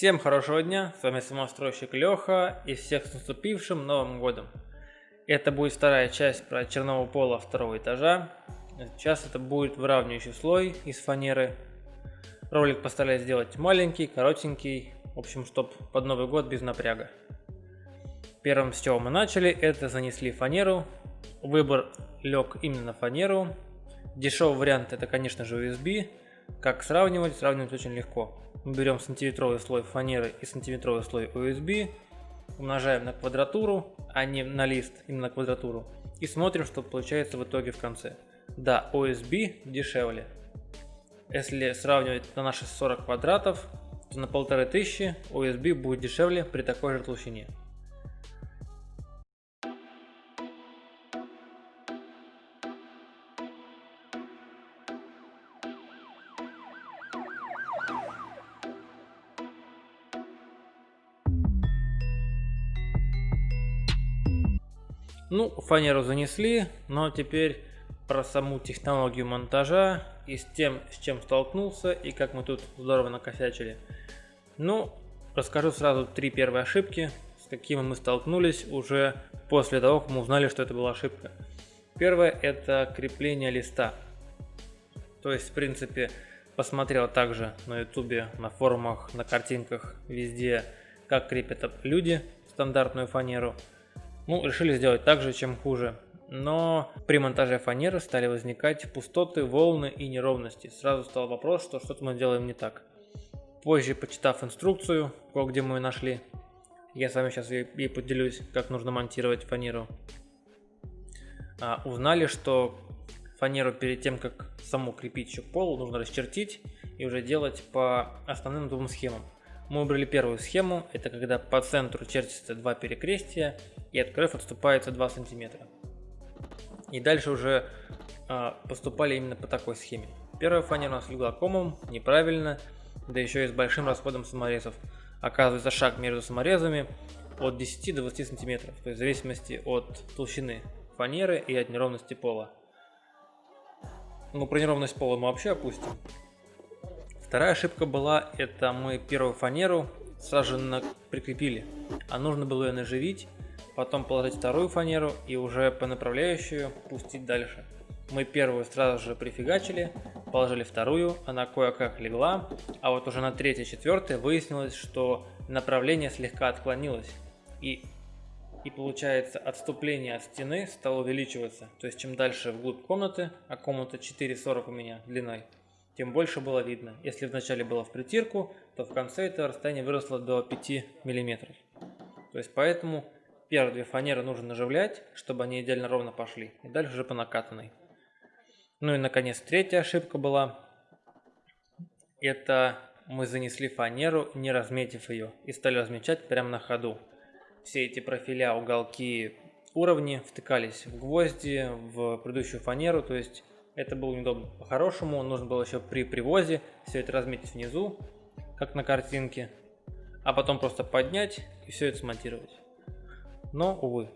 Всем хорошего дня, с вами самостройщик Леха и всех с наступившим Новым Годом. Это будет вторая часть про черного пола второго этажа. Сейчас это будет выравнивающий слой из фанеры. Ролик постараюсь сделать маленький, коротенький, в общем, чтоб под Новый Год без напряга. Первым, с чего мы начали, это занесли фанеру. Выбор лег именно на фанеру. Дешевый вариант это, конечно же, USB. Как сравнивать? Сравнивать очень легко. Мы берем сантиметровый слой фанеры и сантиметровый слой USB, умножаем на квадратуру, а не на лист, именно на квадратуру, и смотрим, что получается в итоге в конце. Да, OSB дешевле. Если сравнивать на наши 40 квадратов, то на 1500 OSB будет дешевле при такой же толщине. Ну, фанеру занесли, но теперь про саму технологию монтажа и с тем, с чем столкнулся и как мы тут здорово накосячили. Ну, расскажу сразу три первые ошибки, с какими мы столкнулись уже после того, как мы узнали, что это была ошибка. Первое это крепление листа. То есть, в принципе, посмотрел также на ютубе, на форумах, на картинках, везде, как крепят люди стандартную фанеру. Ну, решили сделать так же, чем хуже. Но при монтаже фанеры стали возникать пустоты, волны и неровности. Сразу стал вопрос, что что-то мы делаем не так. Позже, почитав инструкцию, где мы ее нашли, я с вами сейчас и поделюсь, как нужно монтировать фанеру. А, узнали, что фанеру перед тем, как саму крепить еще к полу, нужно расчертить и уже делать по основным двум схемам. Мы выбрали первую схему, это когда по центру чертится два перекрестия и от краев отступается 2 сантиметра. И дальше уже э, поступали именно по такой схеме. Первая фанера у нас легла комом, неправильно, да еще и с большим расходом саморезов. Оказывается шаг между саморезами от 10 до 20 сантиметров, то есть в зависимости от толщины фанеры и от неровности пола. Ну про неровность пола мы вообще опустим. Вторая ошибка была, это мы первую фанеру сразу же прикрепили, а нужно было ее наживить, потом положить вторую фанеру и уже по направляющую пустить дальше. Мы первую сразу же прифигачили, положили вторую, она кое-как легла, а вот уже на третьей, четвертой выяснилось, что направление слегка отклонилось. И, и получается отступление от стены стало увеличиваться. То есть чем дальше вглубь комнаты, а комната 4,40 у меня длиной, тем больше было видно. Если вначале было в притирку, то в конце это расстояние выросло до 5 мм. То есть поэтому первые две фанеры нужно наживлять, чтобы они идеально ровно пошли. И дальше уже по накатанной. Ну и наконец третья ошибка была. Это мы занесли фанеру, не разметив ее, и стали размечать прямо на ходу. Все эти профиля, уголки, уровни втыкались в гвозди, в предыдущую фанеру, то есть это было неудобно. По-хорошему, нужно было еще при привозе все это разметить внизу, как на картинке, а потом просто поднять и все это смонтировать. Но, увы.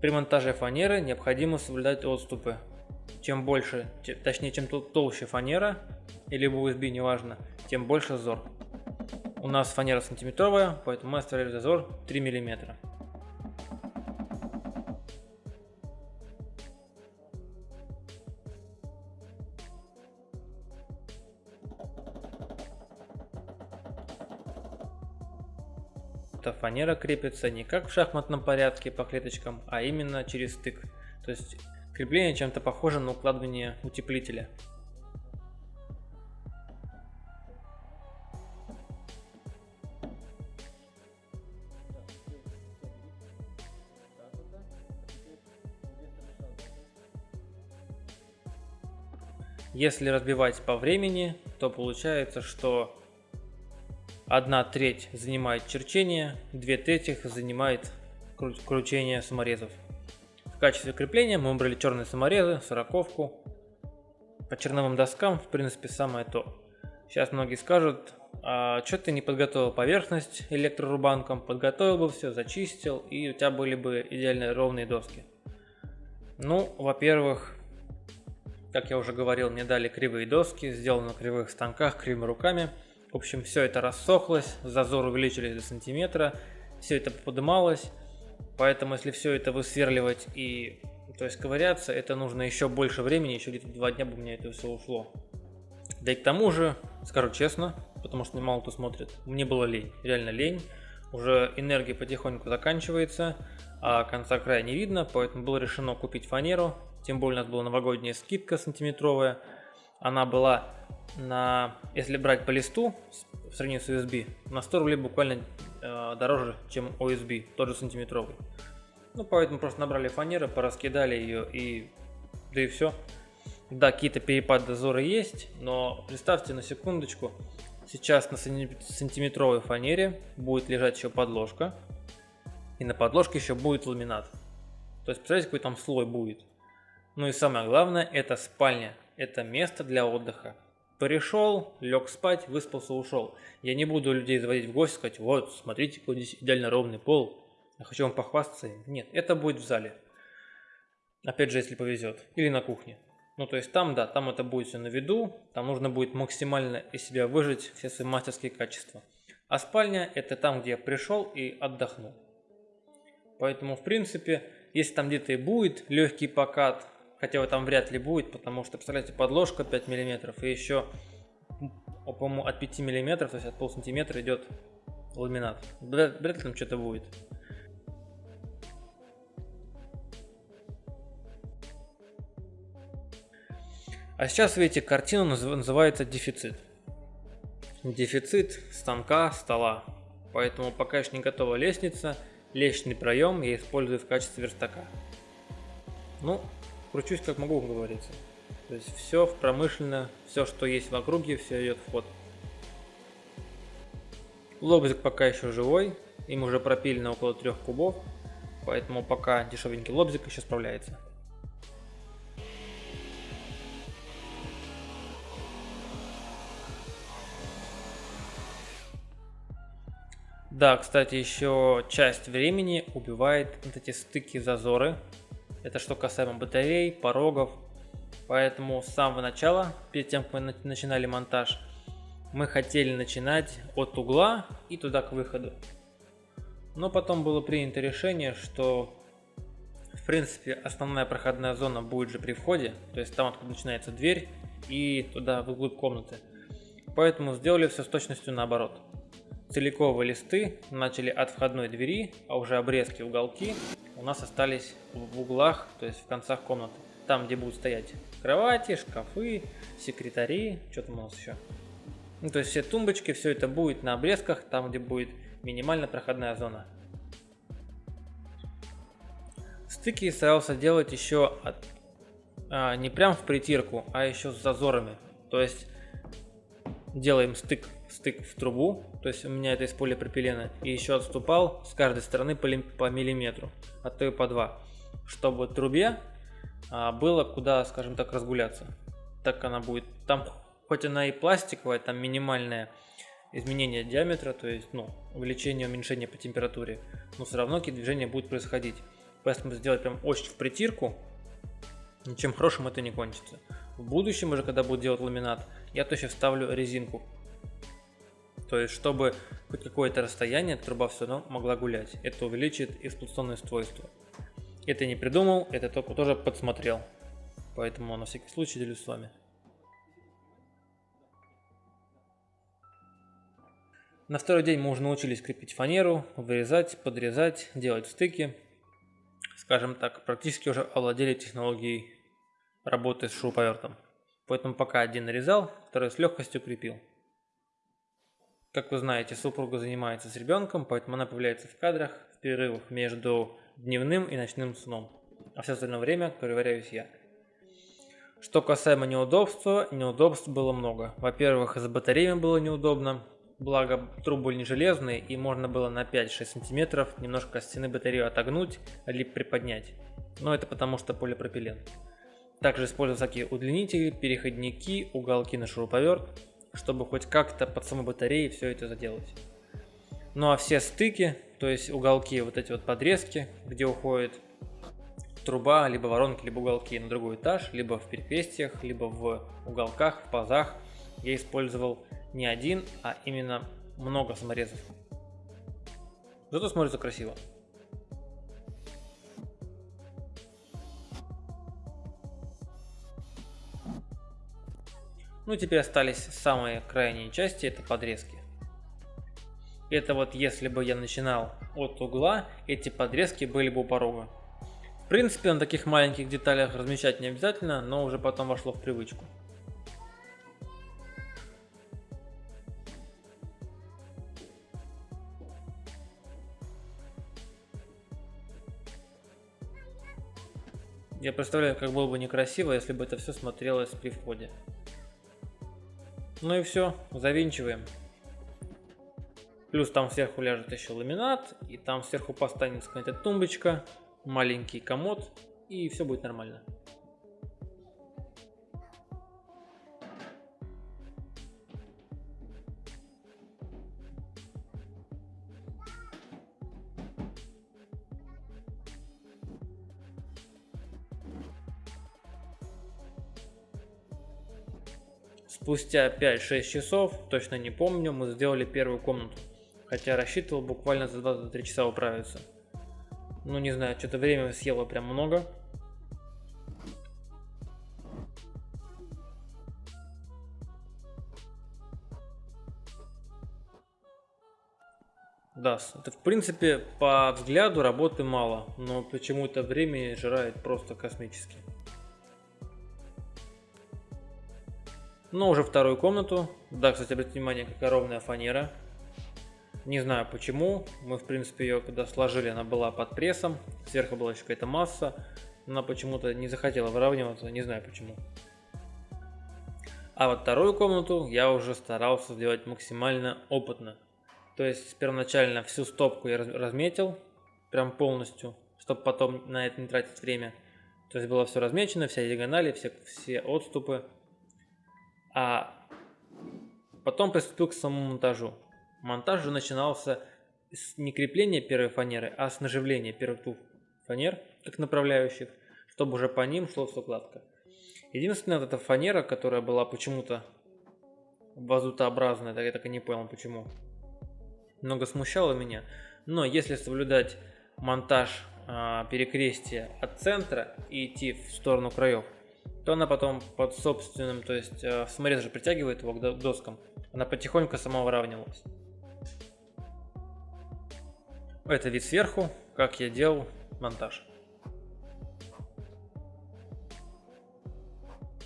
При монтаже фанеры необходимо соблюдать отступы. Чем больше, точнее чем толще фанера, или USB, неважно, тем больше зазор. У нас фанера сантиметровая, поэтому мы оставили зазор 3 миллиметра. Эта фанера крепится не как в шахматном порядке по клеточкам, а именно через стык. То есть крепление чем-то похоже на укладывание утеплителя. Если разбивать по времени, то получается, что Одна треть занимает черчение, две трети занимает кручение саморезов. В качестве крепления мы выбрали черные саморезы, сороковку. По черновым доскам, в принципе, самое то. Сейчас многие скажут, а что ты не подготовил поверхность электрорубанком, подготовил бы все, зачистил, и у тебя были бы идеально ровные доски. Ну, во-первых, как я уже говорил, мне дали кривые доски, сделаны на кривых станках, кривыми руками – В общем, все это рассохлось, зазор увеличились до сантиметра, все это подымалось. Поэтому, если все это высверливать и то есть ковыряться, это нужно еще больше времени, еще где-то два дня бы у меня это все ушло. Да и к тому же, скажу честно, потому что мало кто смотрит, мне было лень, реально лень. Уже энергия потихоньку заканчивается, а конца края не видно, поэтому было решено купить фанеру. Тем более у нас была новогодняя скидка сантиметровая. Она была на, если брать по листу, в сравнении с USB, на 100 рублей буквально э, дороже, чем OSB, тот же сантиметровый. Ну, поэтому просто набрали фанеры, пораскидали ее и... Да и все. Да, какие-то перепады дозора есть, но представьте на секундочку, сейчас на сантиметровой фанере будет лежать еще подложка, и на подложке еще будет ламинат. То есть, представляете, какой там слой будет. Ну и самое главное, это спальня, это место для отдыха. Пришел, лег спать, выспался, ушел. Я не буду людей заводить в гости, сказать, вот, смотрите, какой здесь идеально ровный пол. Я хочу вам похвастаться. Нет, это будет в зале. Опять же, если повезет. Или на кухне. Ну, то есть там, да, там это будет все на виду, там нужно будет максимально из себя выжить все свои мастерские качества. А спальня – это там, где я пришел и отдохнул. Поэтому, в принципе, если там где-то и будет легкий покат, хотя его там вряд ли будет, потому что, представляете, подложка 5 мм и еще, по-моему, от 5 мм, то есть от пол сантиметра идет ламинат. Вряд, вряд ли там что-то будет. А сейчас, видите, картина называется дефицит. Дефицит станка, стола. Поэтому пока еще не готова лестница, лестничный проем я использую в качестве верстака. Ну, кручусь как могу, как говорится. То есть все в промышленно, все, что есть в округе, все идет в ход. Лобзик пока еще живой, им уже пропилено около трех кубов, поэтому пока дешевенький лобзик еще справляется. Да, кстати, еще часть времени убивает вот эти стыки зазоры. Это что касаемо батарей, порогов. Поэтому с самого начала, перед тем, как мы начинали монтаж, мы хотели начинать от угла и туда к выходу. Но потом было принято решение, что в принципе основная проходная зона будет же при входе, то есть там откуда начинается дверь и туда вглубь комнаты. Поэтому сделали все с точностью наоборот целиковые листы начали от входной двери, а уже обрезки, уголки у нас остались в углах, то есть в концах комнаты. Там, где будут стоять кровати, шкафы, секретари, что там у нас еще. Ну, то есть все тумбочки, все это будет на обрезках, там, где будет минимально проходная зона. Стыки старался делать еще от, а, не прям в притирку, а еще с зазорами. То есть делаем стык, стык в трубу, то есть у меня это из полипропилена, и еще отступал с каждой стороны по, по миллиметру, а то и по два, чтобы трубе а, было куда, скажем так, разгуляться. Так она будет, там хоть она и пластиковая, там минимальное изменение диаметра, то есть ну, увеличение, уменьшение по температуре, но все равно какие движения будут происходить. Поэтому сделать прям очень в притирку, ничем хорошим это не кончится. В будущем уже, когда буду делать ламинат, я точно вставлю резинку. То есть, чтобы хоть какое-то расстояние труба все равно могла гулять. Это увеличит эксплуатационное свойство. Это не придумал, это только тоже подсмотрел. Поэтому на всякий случай делюсь с вами. На второй день мы уже научились крепить фанеру, вырезать, подрезать, делать стыки. Скажем так, практически уже овладели технологией работы с шуруповертом. Поэтому пока один нарезал, второй с легкостью крепил. Как вы знаете, супруга занимается с ребенком, поэтому она появляется в кадрах в перерывах между дневным и ночным сном. А все остальное время ковыряюсь я. Что касаемо неудобства, неудобств было много. Во-первых, с батареями было неудобно, благо трубы не железные и можно было на 5-6 сантиметров немножко стены батарею отогнуть, либо приподнять. Но это потому что полипропилен. Также использую всякие удлинители, переходники, уголки на шуруповерт, чтобы хоть как-то под самой батареей все это заделать. Ну а все стыки, то есть уголки, вот эти вот подрезки, где уходит труба, либо воронки, либо уголки на другой этаж, либо в перекрестиях, либо в уголках, в пазах, я использовал не один, а именно много саморезов. Зато смотрится красиво. Ну, теперь остались самые крайние части, это подрезки. Это вот если бы я начинал от угла, эти подрезки были бы у порога. В принципе, на таких маленьких деталях размещать не обязательно, но уже потом вошло в привычку. Я представляю, как было бы некрасиво, если бы это все смотрелось при входе. Ну и все, завинчиваем. Плюс там сверху ляжет еще ламинат, и там сверху поставится какая-то тумбочка, маленький комод, и все будет нормально. Спустя 5-6 часов, точно не помню, мы сделали первую комнату. Хотя рассчитывал буквально за 2-3 часа управиться. Ну не знаю, что-то время съело прям много. Да, это в принципе по взгляду работы мало, но почему-то время жирает просто космически. Но уже вторую комнату. Да, кстати, обратите внимание, какая ровная фанера. Не знаю почему. Мы, в принципе, ее когда сложили, она была под прессом. Сверху была еще какая-то масса. Она почему-то не захотела выравниваться. Не знаю почему. А вот вторую комнату я уже старался сделать максимально опытно. То есть первоначально всю стопку я разметил, прям полностью, чтобы потом на это не тратить время. То есть было все размечено, вся диагонали, все, все отступы. А потом приступил к самому монтажу. Монтаж же начинался с не крепления первой фанеры, а с наживления первых двух фанер, как направляющих, чтобы уже по ним шло все гладко. Единственная вот эта фанера, которая была почему-то вазутообразная, я так и не понял почему, много смущала меня. Но если соблюдать монтаж а, перекрестия от центра и идти в сторону краев, то она потом под собственным, то есть э, саморез же притягивает его к доскам, она потихоньку сама выравнивалась. Это вид сверху, как я делал монтаж.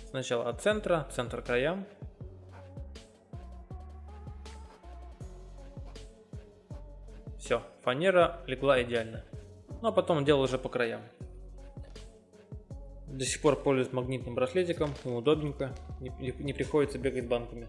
Сначала от центра, центр краям. Все, фанера легла идеально. Ну а потом делал уже по краям. До сих пор пользуюсь магнитным браслетиком, удобненько, не, не приходится бегать банками.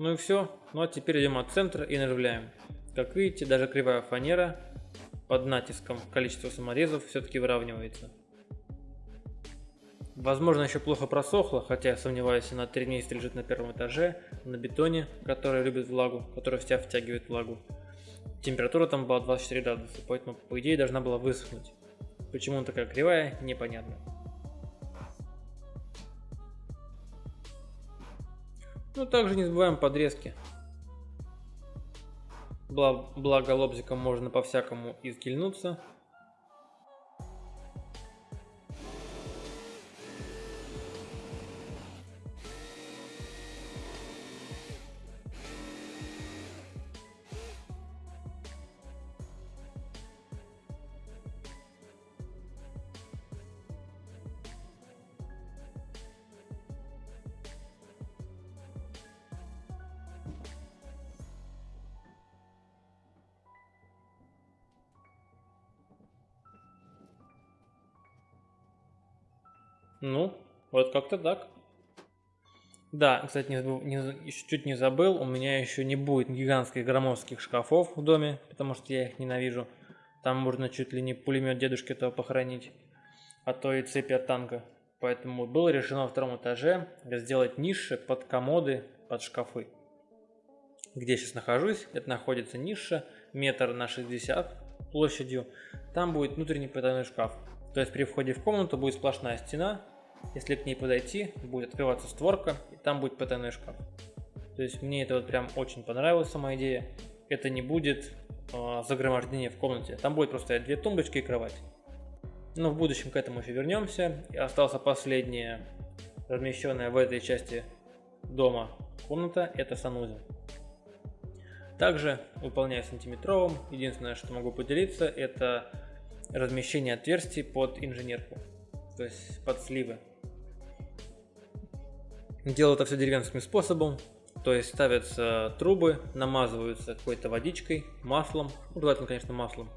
Ну и все. Ну а теперь идем от центра и наживляем. Как видите, даже кривая фанера под натиском количества саморезов все-таки выравнивается. Возможно, еще плохо просохло, хотя я сомневаюсь, она 3 месяца лежит на первом этаже, на бетоне, который любит влагу, который вся втягивает влагу. Температура там была 24 градуса, поэтому по идее должна была высохнуть. Почему она такая кривая, непонятно. Ну, также не забываем подрезки. Благо лобзиком можно по-всякому изгильнуться. Ну, вот как-то так. Да, кстати, не, не, чуть не забыл, у меня еще не будет гигантских громоздких шкафов в доме, потому что я их ненавижу. Там можно чуть ли не пулемет дедушки этого похоронить, а то и цепи от танка. Поэтому было решено во втором этаже сделать ниши под комоды, под шкафы. Где я сейчас нахожусь, это находится ниша метр на 60 площадью. Там будет внутренний потайной шкаф. То есть при входе в комнату будет сплошная стена. Если к ней подойти, будет открываться створка, и там будет потайной шкаф. То есть мне это вот прям очень понравилась сама идея. Это не будет э, загромождение в комнате. Там будет просто две тумбочки и кровать. Но в будущем к этому еще вернемся. И остался последняя размещенная в этой части дома комната, это санузел. Также выполняю сантиметровым. Единственное, что могу поделиться, это размещение отверстий под инженерку, то есть под сливы. Делаю это все деревенским способом, то есть ставятся трубы, намазываются какой-то водичкой, маслом, ну, желательно, конечно, маслом.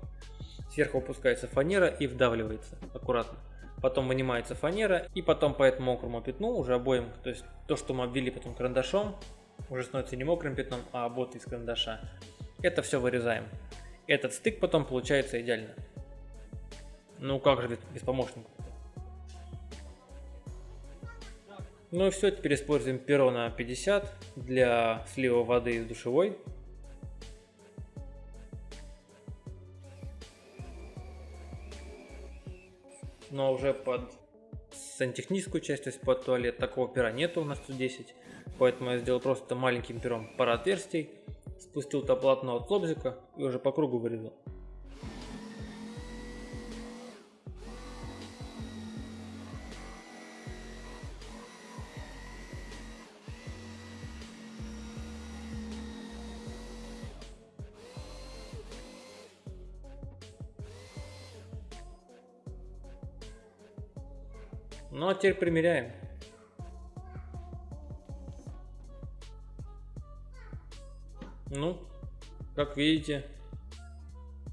Сверху опускается фанера и вдавливается аккуратно. Потом вынимается фанера и потом по этому мокрому пятну уже обоим, то есть то, что мы обвели потом карандашом, уже становится не мокрым пятном, а обод из карандаша. Это все вырезаем. Этот стык потом получается идеально. Ну как же без, помощника? Ну и все, теперь используем перо на 50 для слива воды из душевой. Но уже под сантехническую часть, то есть под туалет, такого пера нету у нас 110. Поэтому я сделал просто маленьким пером пара отверстий, спустил то полотно от лобзика и уже по кругу вырезал. Ну а теперь примеряем. Ну, как видите,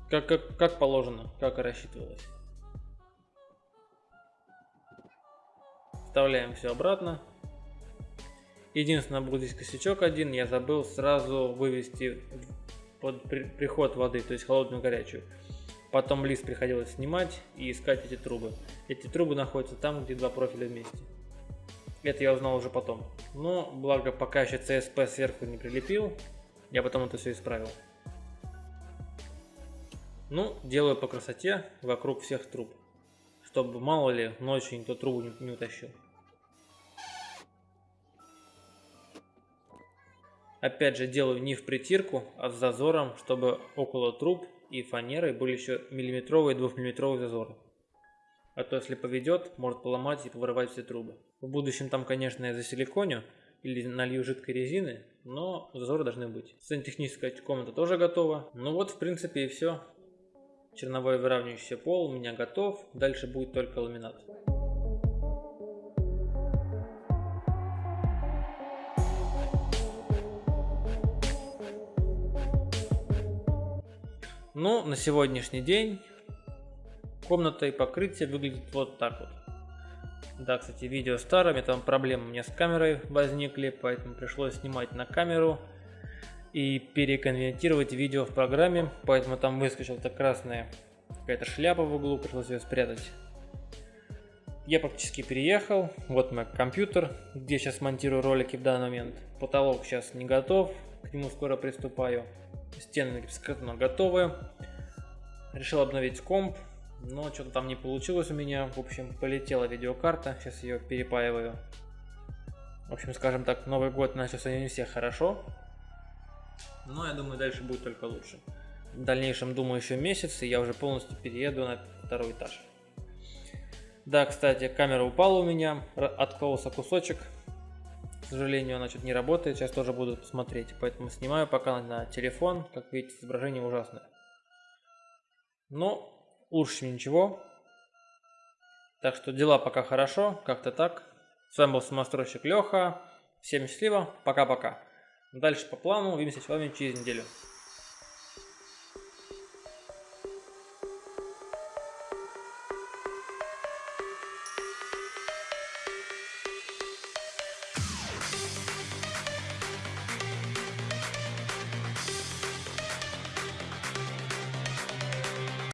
как, как, как положено, как и рассчитывалось. Вставляем все обратно. Единственное, был здесь косячок один, я забыл сразу вывести под при, приход воды, то есть холодную горячую. Потом лист приходилось снимать и искать эти трубы. Эти трубы находятся там, где два профиля вместе. Это я узнал уже потом. Но, благо, пока еще CSP сверху не прилепил, я потом это все исправил. Ну, делаю по красоте вокруг всех труб. Чтобы мало ли ночью никто трубу не, не утащил. Опять же делаю не в притирку, а с зазором, чтобы около труб и фанеры были еще миллиметровые и двухмиллиметровые зазоры. А то если поведет, может поломать и повырывать все трубы. В будущем там, конечно, я засиликоню или налью жидкой резины, но зазоры должны быть. Сантехническая комната тоже готова. Ну вот, в принципе, и все. Черновой выравнивающий пол у меня готов. Дальше будет только ламинат. Ну, на сегодняшний день комната и покрытие выглядит вот так вот. Да, кстати, видео старыми, там проблемы у меня с камерой возникли, поэтому пришлось снимать на камеру и переконвертировать видео в программе, поэтому там выскочила эта красная какая-то шляпа в углу, пришлось ее спрятать. Я практически переехал, вот мой компьютер, где сейчас монтирую ролики в данный момент. Потолок сейчас не готов, к нему скоро приступаю. Стены готовы. Решил обновить комп, но что-то там не получилось у меня. В общем, полетела видеокарта. Сейчас ее перепаиваю. В общем, скажем так, Новый год начался не все хорошо. Но я думаю, дальше будет только лучше. В дальнейшем, думаю, еще месяц, и я уже полностью перееду на второй этаж. Да, кстати, камера упала у меня, откололся кусочек. Сожалению, она что-то не работает, сейчас тоже буду смотреть. Поэтому снимаю пока на телефон, как видите, изображение ужасное. Но лучше, чем ничего. Так что дела пока хорошо, как-то так. С вами был самостройщик Леха. Всем счастливо, пока-пока. Дальше по плану, увидимся с вами через неделю.